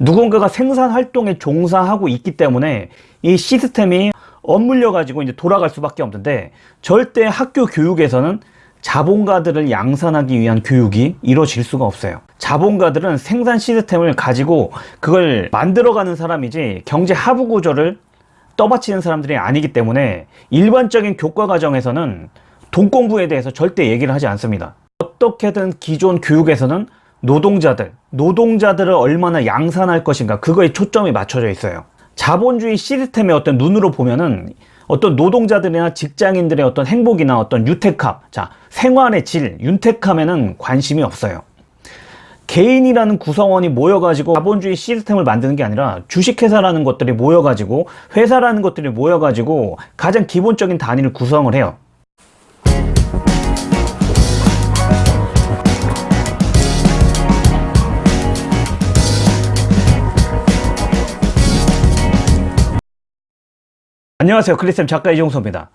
누군가가 생산 활동에 종사하고 있기 때문에 이 시스템이 엇물려 가지고 이제 돌아갈 수밖에 없는데 절대 학교 교육에서는 자본가들을 양산하기 위한 교육이 이루어질 수가 없어요. 자본가들은 생산 시스템을 가지고 그걸 만들어가는 사람이지 경제 하부 구조를 떠받치는 사람들이 아니기 때문에 일반적인 교과 과정에서는 돈 공부에 대해서 절대 얘기를 하지 않습니다. 어떻게든 기존 교육에서는 노동자들, 노동자들을 얼마나 양산할 것인가 그거에 초점이 맞춰져 있어요 자본주의 시스템의 어떤 눈으로 보면은 어떤 노동자들이나 직장인들의 어떤 행복이나 어떤 유택함, 자 생활의 질, 윤택함에는 관심이 없어요. 개인이라는 구성원이 모여가지고 자본주의 시스템을 만드는 게 아니라 주식회사라는 것들이 모여가지고 회사라는 것들이 모여가지고 가장 기본적인 단위를 구성을 해요. 안녕하세요. 크리스템 작가 이종서입니다.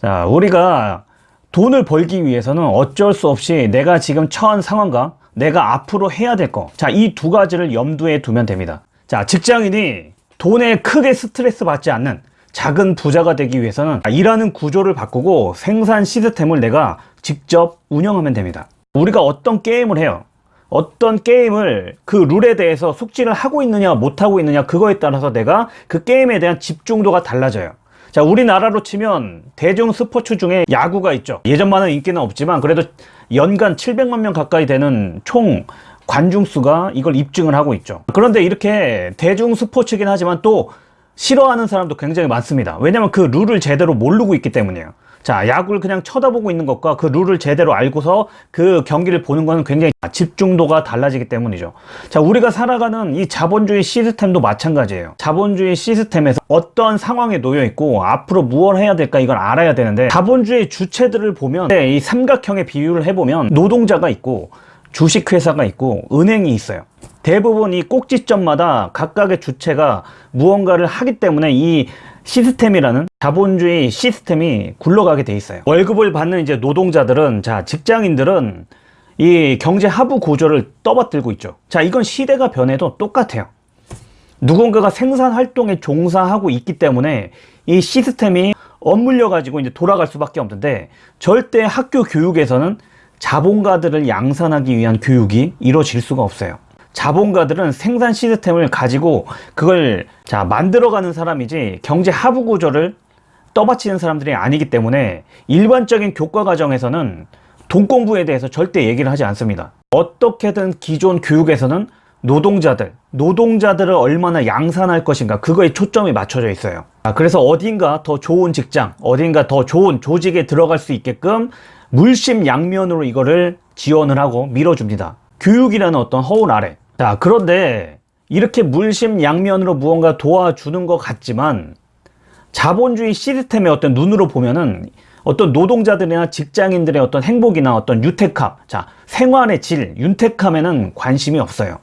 자 우리가 돈을 벌기 위해서는 어쩔 수 없이 내가 지금 처한 상황과 내가 앞으로 해야 될 거. 자이 두 가지를 염두에 두면 됩니다. 자 직장인이 돈에 크게 스트레스 받지 않는 작은 부자가 되기 위해서는 일하는 구조를 바꾸고 생산 시스템을 내가 직접 운영하면 됩니다. 우리가 어떤 게임을 해요? 어떤 게임을 그 룰에 대해서 숙지를 하고 있느냐 못하고 있느냐 그거에 따라서 내가 그 게임에 대한 집중도가 달라져요 자 우리나라로 치면 대중 스포츠 중에 야구가 있죠. 예전만은 인기는 없지만 그래도 연간 700만 명 가까이 되는 총 관중수가 이걸 입증을 하고 있죠. 그런데 이렇게 대중 스포츠긴 하지만 또 싫어하는 사람도 굉장히 많습니다. 왜냐면 그 룰을 제대로 모르고 있기 때문이에요 자 야구를 그냥 쳐다보고 있는 것과 그 룰을 제대로 알고서 그 경기를 보는 것은 굉장히 집중도가 달라지기 때문이죠. 자 우리가 살아가는 이 자본주의 시스템도 마찬가지예요. 자본주의 시스템에서 어떤 상황에 놓여 있고 앞으로 무엇 해야 될까 이걸 알아야 되는데 자본주의 주체들을 보면 이 삼각형의 비율을 해보면 노동자가 있고 주식회사가 있고 은행이 있어요 대부분 이 꼭지점마다 각각의 주체가 무언가를 하기 때문에 이 시스템이라는 자본주의 시스템이 굴러가게 돼 있어요. 월급을 받는 이제 노동자들은 자 직장인들은 이 경제 하부 구조를 떠받들고 있죠. 자 이건 시대가 변해도 똑같아요. 누군가가 생산 활동에 종사하고 있기 때문에 이 시스템이 엇물려 가지고 이제 돌아갈 수밖에 없는데 절대 학교 교육에서는 자본가들을 양산하기 위한 교육이 이루어질 수가 없어요 자본가들은 생산 시스템을 가지고 그걸 자 만들어가는 사람이지 경제 하부 구조를 떠받치는 사람들이 아니기 때문에 일반적인 교과 과정에서는 돈 공부에 대해서 절대 얘기를 하지 않습니다. 어떻게든 기존 교육에서는 노동자들, 노동자들을 얼마나 양산할 것인가 그거에 초점이 맞춰져 있어요. 그래서 어딘가 더 좋은 직장, 어딘가 더 좋은 조직에 들어갈 수 있게끔 물심양면으로 이거를 지원을 하고 밀어줍니다 교육이라는 어떤 허울 아래. 자 그런데 이렇게 물심양면으로 무언가 도와주는 것 같지만 자본주의 시스템의 어떤 눈으로 보면은 어떤 노동자들이나 직장인들의 어떤 행복이나 어떤 유택함 자 생활의 질 윤택함에는 관심이 없어요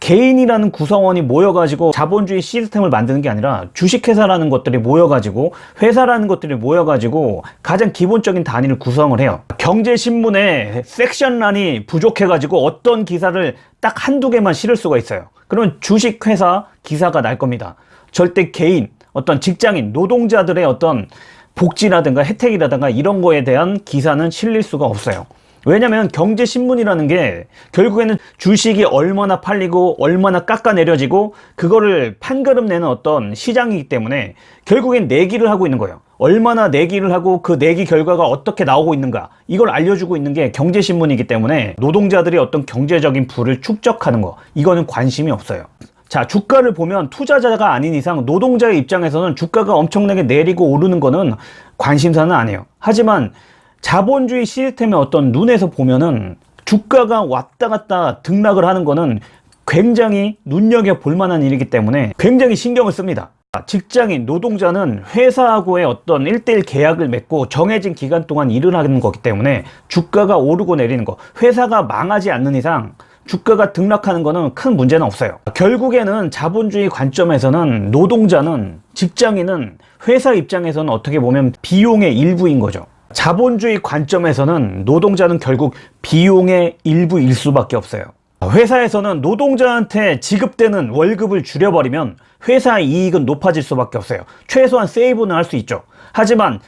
개인이라는 구성원이 모여가지고 자본주의 시스템을 만드는 게 아니라 주식회사라는 것들이 모여가지고 회사라는 것들이 모여가지고 가장 기본적인 단위를 구성을 해요. 경제신문에 섹션란이 부족해가지고 어떤 기사를 딱 한두 개만 실을 수가 있어요. 그러면 주식회사 기사가 날 겁니다. 절대 개인 어떤 직장인 노동자들의 어떤 복지라든가 혜택이라든가 이런 거에 대한 기사는 실릴 수가 없어요 왜냐면 경제신문이라는 게 결국에는 주식이 얼마나 팔리고 얼마나 깎아내려지고 그거를 판가름 내는 어떤 시장이기 때문에 결국엔 내기를 하고 있는 거예요. 얼마나 내기를 하고 그 내기 결과가 어떻게 나오고 있는가. 이걸 알려주고 있는 게 경제신문이기 때문에 노동자들이 어떤 경제적인 부를 축적하는 거. 이거는 관심이 없어요. 자 주가를 보면 투자자가 아닌 이상 노동자의 입장에서는 주가가 엄청나게 내리고 오르는 거는 관심사는 아니에요. 하지만 자본주의 시스템의 어떤 눈에서 보면은 주가가 왔다 갔다 등락을 하는 거는 굉장히 눈여겨볼 만한 일이기 때문에 굉장히 신경을 씁니다. 직장인, 노동자는 회사하고의 어떤 1대1 계약을 맺고 정해진 기간 동안 일을 하는 거기 때문에 주가가 오르고 내리는 거 회사가 망하지 않는 이상 주가가 등락하는 거는 큰 문제는 없어요. 결국에는 자본주의 관점에서는 노동자는 직장인은 회사 입장에서는 어떻게 보면 비용의 일부인 거죠 자본주의 관점에서는 노동자는 결국 비용의 일부일 수밖에 없어요 회사에서는 노동자한테 지급되는 월급을 줄여버리면 회사의 이익은 높아질 수밖에 없어요. 최소한 세이브는 할 수 있죠. 하지만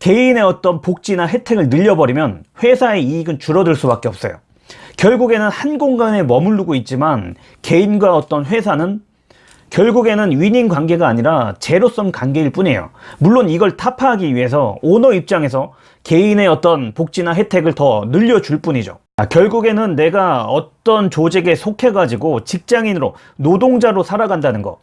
개인의 어떤 복지나 혜택을 늘려버리면 회사의 이익은 줄어들 수밖에 없어요. 결국에는 한 공간에 머무르고 있지만 개인과 어떤 회사는 결국에는 위닝 관계가 아니라 제로섬 관계일 뿐이에요. 물론 이걸 타파하기 위해서 오너 입장에서 개인의 어떤 복지나 혜택을 더 늘려줄 뿐이죠. 아, 결국에는 내가 어떤 조직에 속해 가지고 직장인으로 노동자로 살아간다는 거.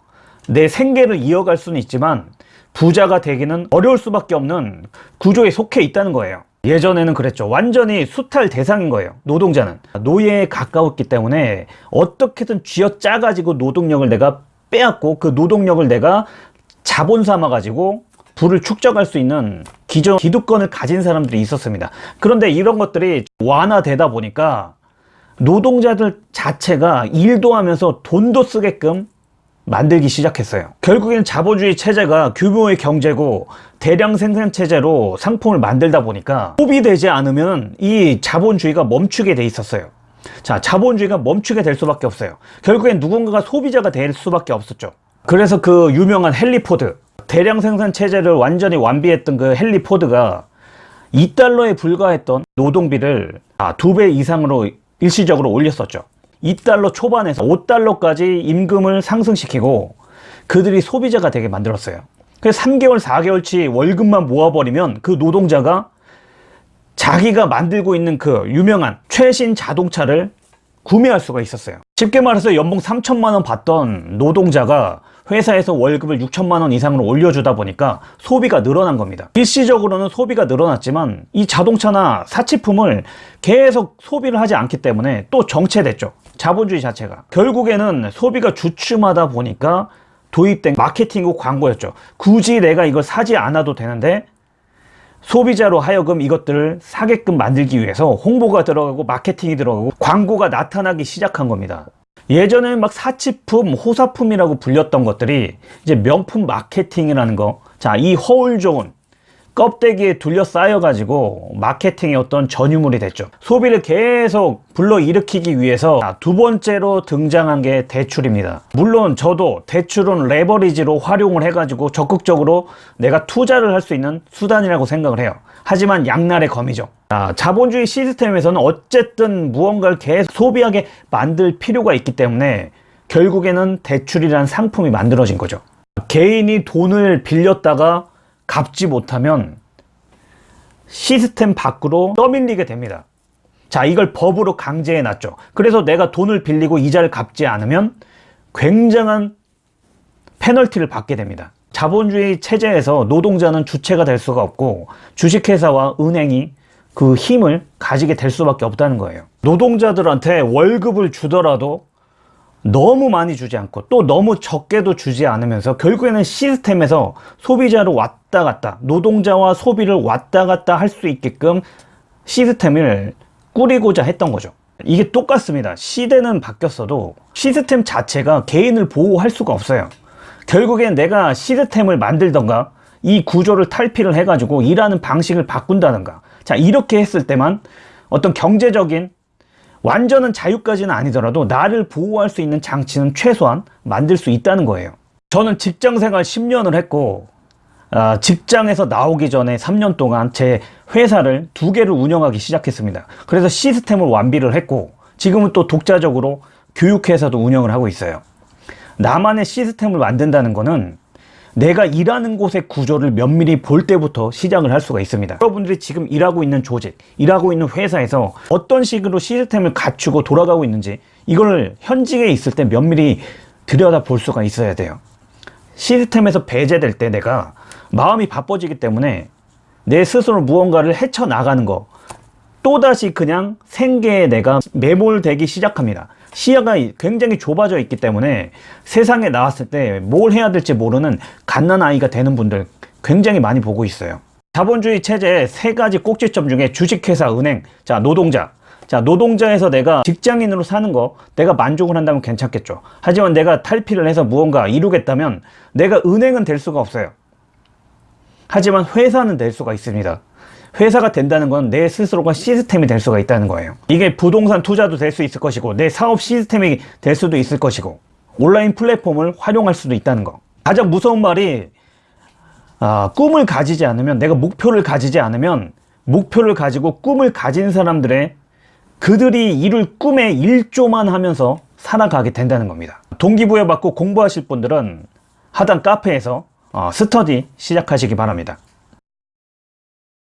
내 생계를 이어갈 수는 있지만 부자가 되기는 어려울 수밖에 없는 구조에 속해 있다는 거예요. 예전에는 그랬죠. 완전히 수탈 대상인 거예요. 노동자는. 노예에 가까웠기 때문에 어떻게든 쥐어짜 가지고 노동력을 내가 빼앗고 그 노동력을 내가 자본 삼아 가지고 부를 축적할 수 있는 기존 기득권을 가진 사람들이 있었습니다. 그런데 이런 것들이 완화되다 보니까 노동자들 자체가 일도 하면서 돈도 쓰게끔 만들기 시작했어요. 결국엔 자본주의 체제가 규모의 경제고 대량 생산 체제로 상품을 만들다 보니까 소비되지 않으면 이 자본주의가 멈추게 돼 있었어요. 자, 자본주의가 멈추게 될 수밖에 없어요. 결국엔 누군가가 소비자가 될 수밖에 없었죠. 그래서 그 유명한 헨리 포드, 대량 생산 체제를 완전히 완비했던 그 헨리 포드가 2달러에 불과했던 노동비를 아, 두배 이상으로 일시적으로 올렸었죠. 2달러 초반에서 5달러까지 임금을 상승시키고 그들이 소비자가 되게 만들었어요. 그래서 3개월, 4개월치 월급만 모아버리면 그 노동자가 자기가 만들고 있는 그 유명한 최신 자동차를 구매할 수가 있었어요. 쉽게 말해서 연봉 3천만 원 받던 노동자가 회사에서 월급을 6천만 원 이상으로 올려주다 보니까 소비가 늘어난 겁니다. 일시적으로는 소비가 늘어났지만 이 자동차나 사치품을 계속 소비를 하지 않기 때문에 또 정체됐죠. 자본주의 자체가. 결국에는 소비가 주춤하다 보니까 도입된 마케팅과 광고였죠. 굳이 내가 이걸 사지 않아도 되는데 소비자로 하여금 이것들을 사게끔 만들기 위해서 홍보가 들어가고 마케팅이 들어가고 광고가 나타나기 시작한 겁니다. 예전에는 막 사치품, 호사품이라고 불렸던 것들이 이제 명품 마케팅이라는 거. 자, 이 허울 좋은 껍데기에 둘러싸여 가지고 마케팅의 어떤 전유물이 됐죠. 소비를 계속 불러일으키기 위해서 두 번째로 등장한 게 대출입니다. 물론 저도 대출은 레버리지로 활용을 해가지고 적극적으로 내가 투자를 할 수 있는 수단이라고 생각을 해요. 하지만 양날의 검이죠. 자, 자본주의 시스템에서는 어쨌든 무언가를 계속 소비하게 만들 필요가 있기 때문에 결국에는 대출이라는 상품이 만들어진 거죠. 개인이 돈을 빌렸다가 갚지 못하면 시스템 밖으로 떠밀리게 됩니다. 자, 이걸 법으로 강제해 놨죠. 그래서 내가 돈을 빌리고 이자를 갚지 않으면 굉장한 페널티를 받게 됩니다. 자본주의 체제에서 노동자는 주체가 될 수가 없고 주식회사와 은행이 그 힘을 가지게 될 수밖에 없다는 거예요. 노동자들한테 월급을 주더라도 너무 많이 주지 않고 또 너무 적게도 주지 않으면서 결국에는 시스템에서 소비자로 왔다 갔다 노동자와 소비를 왔다 갔다 할 수 있게끔 시스템을 꾸리고자 했던 거죠. 이게 똑같습니다. 시대는 바뀌었어도 시스템 자체가 개인을 보호할 수가 없어요. 결국엔 내가 시스템을 만들던가 이 구조를 탈피를 해가지고 일하는 방식을 바꾼다든가. 자 이렇게 했을 때만 어떤 경제적인 완전한 자유까지는 아니더라도 나를 보호할 수 있는 장치는 최소한 만들 수 있다는 거예요. 저는 직장생활 10년을 했고 어, 직장에서 나오기 전에 3년 동안 제 회사를 두 개를 운영하기 시작했습니다. 그래서 시스템을 완비를 했고 지금은 또 독자적으로 교육회사도 운영을 하고 있어요. 나만의 시스템을 만든다는 것은 내가 일하는 곳의 구조를 면밀히 볼 때부터 시작을 할 수가 있습니다. 여러분들이 지금 일하고 있는 조직 일하고 있는 회사에서 어떤 식으로 시스템을 갖추고 돌아가고 있는지 이걸 현직에 있을 때 면밀히 들여다 볼 수가 있어야 돼요. 시스템에서 배제될 때 내가 마음이 바빠지기 때문에 내 스스로 무언가를 헤쳐나가는 거 또다시 그냥 생계에 내가 매몰되기 시작합니다 시야가 굉장히 좁아져 있기 때문에 세상에 나왔을 때 뭘 해야 될지 모르는 갓난아이가 되는 분들 굉장히 많이 보고 있어요. 자본주의 체제의 세 가지 꼭지점 중에 주식회사, 은행, 자 노동자. 자 노동자에서 내가 직장인으로 사는 거 내가 만족을 한다면 괜찮겠죠. 하지만 내가 탈피를 해서 무언가 이루겠다면 내가 은행은 될 수가 없어요. 하지만 회사는 될 수가 있습니다 회사가 된다는 건 내 스스로가 시스템이 될 수가 있다는 거예요. 이게 부동산 투자도 될 수 있을 것이고, 내 사업 시스템이 될 수도 있을 것이고, 온라인 플랫폼을 활용할 수도 있다는 거. 가장 무서운 말이, 아, 꿈을 가지지 않으면, 내가 목표를 가지지 않으면, 목표를 가지고 꿈을 가진 사람들의 그들이 이룰 꿈에 일조만 하면서 살아가게 된다는 겁니다. 동기부여 받고 공부하실 분들은 하단 카페에서 어, 스터디 시작하시기 바랍니다.